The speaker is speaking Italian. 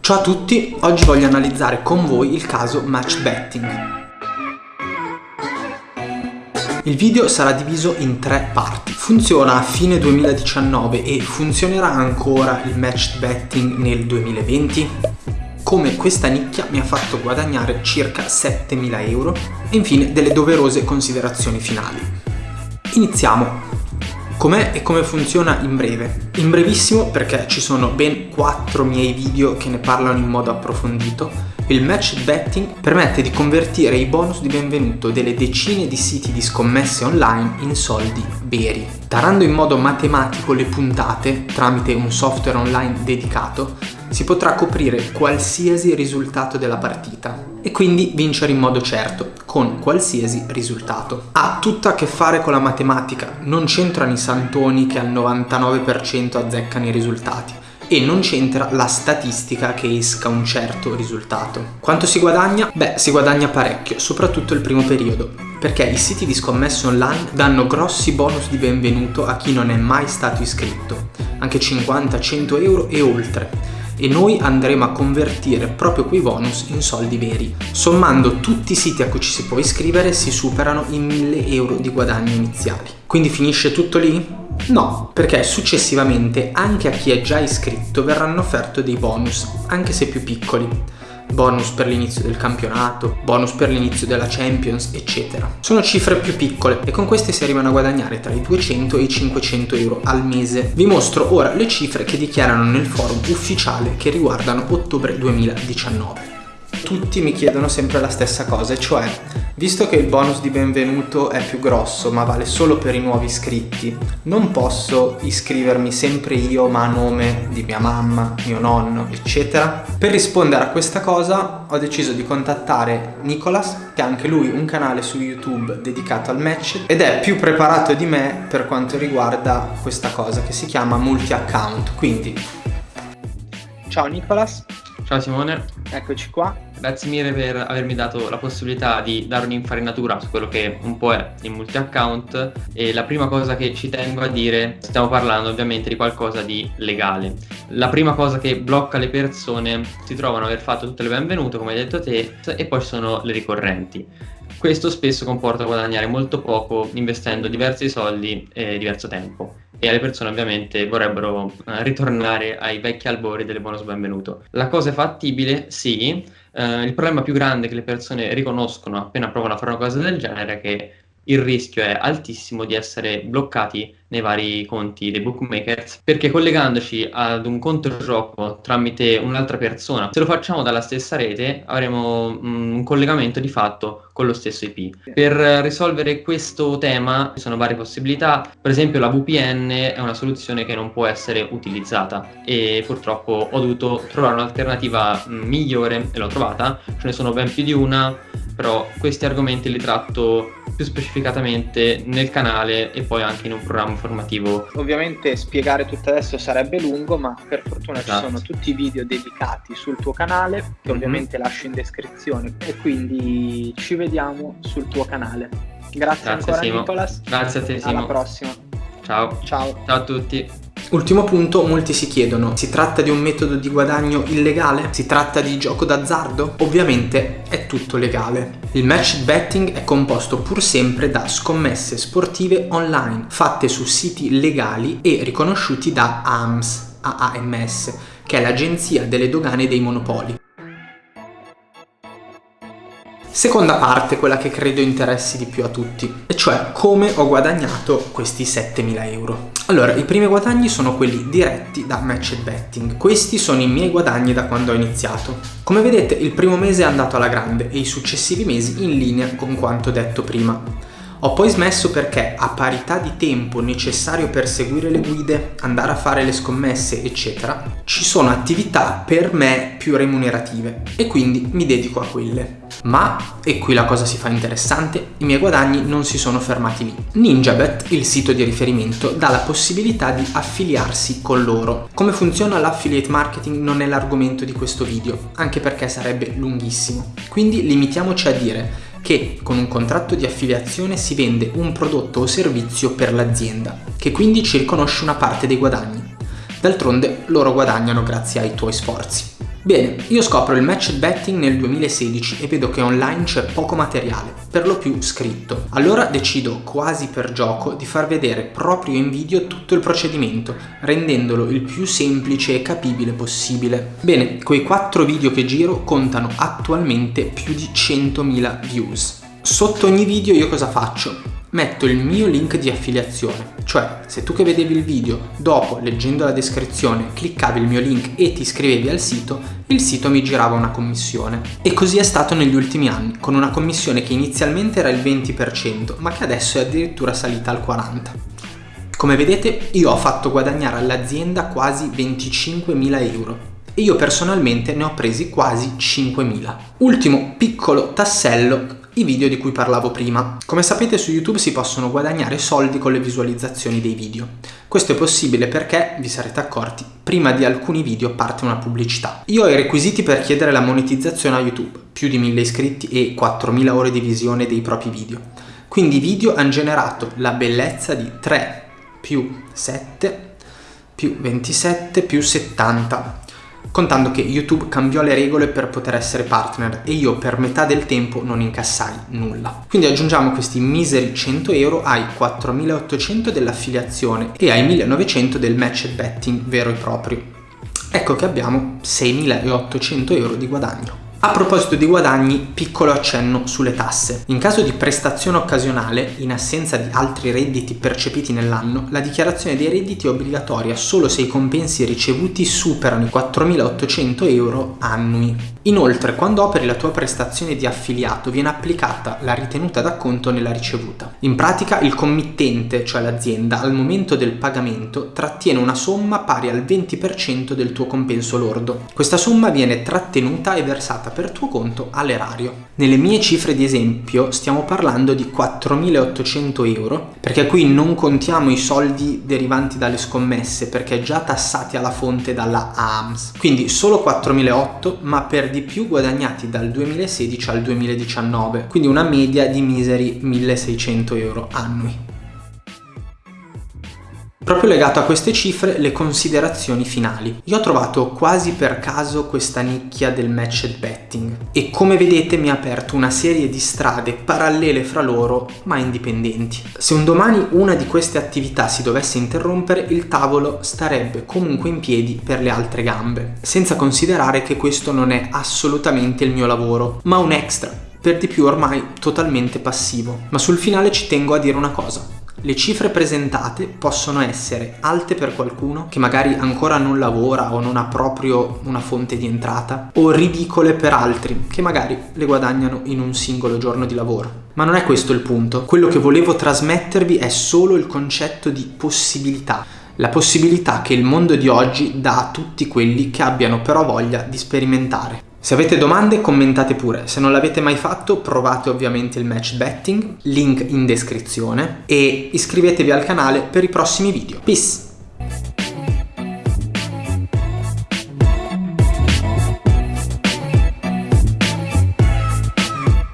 Ciao a tutti, oggi voglio analizzare con voi il caso match betting. Il video sarà diviso in tre parti. Funziona a fine 2019 e funzionerà ancora il match betting nel 2020? Come questa nicchia mi ha fatto guadagnare circa 7.000 euro e infine delle doverose considerazioni finali. Iniziamo! Com'è e come funziona in breve? In brevissimo perché ci sono ben 4 miei video che ne parlano in modo approfondito, il match betting permette di convertire i bonus di benvenuto delle decine di siti di scommesse online in soldi veri. Tarando in modo matematico le puntate tramite un software online dedicato, si potrà coprire qualsiasi risultato della partita e quindi vincere in modo certo, con qualsiasi risultato. Ha tutto a che fare con la matematica, non c'entrano i santoni che al 99% azzeccano i risultati e non c'entra la statistica che esca un certo risultato. Quanto si guadagna? Beh, si guadagna parecchio, soprattutto il primo periodo, perché i siti di scommesse online danno grossi bonus di benvenuto a chi non è mai stato iscritto, anche 50, 100 euro e oltre e noi andremo a convertire proprio quei bonus in soldi veri. Sommando tutti i siti a cui ci si può iscrivere si superano i 1000 euro di guadagni iniziali. Quindi finisce tutto lì? No, perché successivamente anche a chi è già iscritto verranno offerti dei bonus, anche se più piccoli bonus per l'inizio del campionato, bonus per l'inizio della Champions, eccetera. Sono cifre più piccole e con queste si arrivano a guadagnare tra i 200 e i 500 euro al mese. Vi mostro ora le cifre che dichiarano nel forum ufficiale che riguardano ottobre 2019 tutti mi chiedono sempre la stessa cosa, cioè, visto che il bonus di benvenuto è più grosso ma vale solo per i nuovi iscritti, non posso iscrivermi sempre io ma a nome di mia mamma, mio nonno, eccetera? Per rispondere a questa cosa ho deciso di contattare Nicolas, che ha anche lui un canale su YouTube dedicato al match ed è più preparato di me per quanto riguarda questa cosa che si chiama multi-account, quindi... Ciao Nicolas! Ciao Simone. Eccoci qua. Grazie mille per avermi dato la possibilità di dare un'infarinatura su quello che un po' è il multi-account e la prima cosa che ci tengo a dire, stiamo parlando ovviamente di qualcosa di legale. La prima cosa che blocca le persone si trovano ad aver fatto tutte le benvenute, come hai detto te, e poi ci sono le ricorrenti. Questo spesso comporta guadagnare molto poco investendo diversi soldi e diverso tempo e le persone ovviamente vorrebbero eh, ritornare ai vecchi albori delle bonus benvenuto. La cosa è fattibile? Sì. Eh, il problema più grande che le persone riconoscono appena provano a fare una cosa del genere è che il rischio è altissimo di essere bloccati nei vari conti dei bookmakers perché collegandoci ad un conto gioco tramite un'altra persona se lo facciamo dalla stessa rete avremo mm, un collegamento di fatto con lo stesso IP per risolvere questo tema ci sono varie possibilità. Per esempio la VPN è una soluzione che non può essere utilizzata e purtroppo ho dovuto trovare un'alternativa mm, migliore e l'ho trovata. Ce ne sono ben più di una però questi argomenti li tratto più specificatamente nel canale e poi anche in un programma formativo. Ovviamente spiegare tutto adesso sarebbe lungo, ma per fortuna esatto. ci sono tutti i video dedicati sul tuo canale, che mm-hmm. ovviamente lascio in descrizione, e quindi ci vediamo sul tuo canale. Grazie, Grazie ancora Simo. Nicolas. Grazie a te Simo. Alla prossima. Ciao. Ciao. Ciao a tutti. Ultimo punto, molti si chiedono, si tratta di un metodo di guadagno illegale? Si tratta di gioco d'azzardo? Ovviamente è tutto legale. Il match betting è composto pur sempre da scommesse sportive online, fatte su siti legali e riconosciuti da AMS, AAMS, che è l'agenzia delle dogane dei monopoli. Seconda parte, quella che credo interessi di più a tutti, e cioè come ho guadagnato questi 7000 euro. Allora, i primi guadagni sono quelli diretti da match betting. Questi sono i miei guadagni da quando ho iniziato. Come vedete, il primo mese è andato alla grande e i successivi mesi in linea con quanto detto prima. Ho poi smesso perché a parità di tempo necessario per seguire le guide, andare a fare le scommesse, eccetera, ci sono attività per me più remunerative e quindi mi dedico a quelle. Ma, e qui la cosa si fa interessante, i miei guadagni non si sono fermati lì. Ninjabet, il sito di riferimento, dà la possibilità di affiliarsi con loro. Come funziona l'affiliate marketing non è l'argomento di questo video, anche perché sarebbe lunghissimo. Quindi limitiamoci a dire che con un contratto di affiliazione si vende un prodotto o servizio per l'azienda, che quindi ci riconosce una parte dei guadagni. D'altronde loro guadagnano grazie ai tuoi sforzi. Bene, io scopro il match betting nel 2016 e vedo che online c'è poco materiale, per lo più scritto. Allora decido quasi per gioco di far vedere proprio in video tutto il procedimento, rendendolo il più semplice e capibile possibile. Bene, quei 4 video che giro contano attualmente più di 100.000 views. Sotto ogni video io cosa faccio? Metto il mio link di affiliazione, cioè se tu che vedevi il video, dopo leggendo la descrizione cliccavi il mio link e ti iscrivevi al sito, il sito mi girava una commissione. E così è stato negli ultimi anni, con una commissione che inizialmente era il 20%, ma che adesso è addirittura salita al 40%. Come vedete io ho fatto guadagnare all'azienda quasi 25.000 euro e io personalmente ne ho presi quasi 5.000. Ultimo piccolo tassello i video di cui parlavo prima. Come sapete su YouTube si possono guadagnare soldi con le visualizzazioni dei video. Questo è possibile perché, vi sarete accorti, prima di alcuni video parte una pubblicità. Io ho i requisiti per chiedere la monetizzazione a YouTube, più di 1000 iscritti e 4000 ore di visione dei propri video. Quindi i video hanno generato la bellezza di 3 più 7 più 27 più 70 contando che YouTube cambiò le regole per poter essere partner e io per metà del tempo non incassai nulla. Quindi aggiungiamo questi miseri 100 euro ai 4800 dell'affiliazione e ai 1900 del match betting vero e proprio. Ecco che abbiamo 6800 euro di guadagno. A proposito di guadagni, piccolo accenno sulle tasse. In caso di prestazione occasionale, in assenza di altri redditi percepiti nell'anno, la dichiarazione dei redditi è obbligatoria solo se i compensi ricevuti superano i 4.800 euro annui. Inoltre, quando operi la tua prestazione di affiliato, viene applicata la ritenuta d'acconto nella ricevuta. In pratica, il committente, cioè l'azienda, al momento del pagamento trattiene una somma pari al 20% del tuo compenso lordo. Questa somma viene trattenuta e versata versata per tuo conto all'erario. Nelle mie cifre di esempio stiamo parlando di 4.800 euro perché qui non contiamo i soldi derivanti dalle scommesse perché già tassati alla fonte dalla AMS. Quindi solo 4.800 ma per di più guadagnati dal 2016 al 2019 quindi una media di miseri 1.600 euro annui. Proprio legato a queste cifre le considerazioni finali. Io ho trovato quasi per caso questa nicchia del matched betting e come vedete mi ha aperto una serie di strade parallele fra loro ma indipendenti. Se un domani una di queste attività si dovesse interrompere il tavolo starebbe comunque in piedi per le altre gambe, senza considerare che questo non è assolutamente il mio lavoro ma un extra, per di più ormai totalmente passivo. Ma sul finale ci tengo a dire una cosa. Le cifre presentate possono essere alte per qualcuno che magari ancora non lavora o non ha proprio una fonte di entrata o ridicole per altri che magari le guadagnano in un singolo giorno di lavoro. Ma non è questo il punto, quello che volevo trasmettervi è solo il concetto di possibilità la possibilità che il mondo di oggi dà a tutti quelli che abbiano però voglia di sperimentare. Se avete domande commentate pure, se non l'avete mai fatto provate ovviamente il match betting, link in descrizione e iscrivetevi al canale per i prossimi video. Peace!